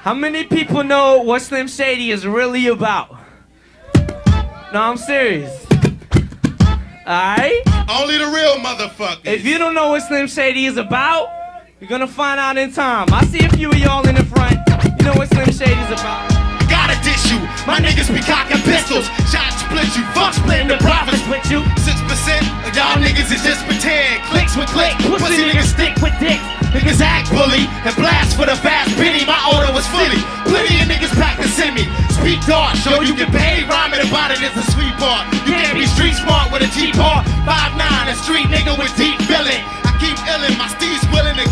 How many people know what Slim Shady is really about? No, I'm serious. Alright? Only the real motherfuckers. If you don't know what Slim Shady is about, you're gonna find out in time. I see a few of y'all in the front. You know what Slim Shady's about. Gotta dish you. My niggas be cocking pistols. Shot split you. Fuck splitting the profits with you. Six percent of y'all niggas is just pretend. Clicks with click. Pussy niggas stick with dicks. Niggas act bully and blast for the dark, show you get paid. Rhyming about it is a sweet part. You can't be street smart with a G part. Five nine, a street nigga with deep feeling. I keep illin', my steez willing to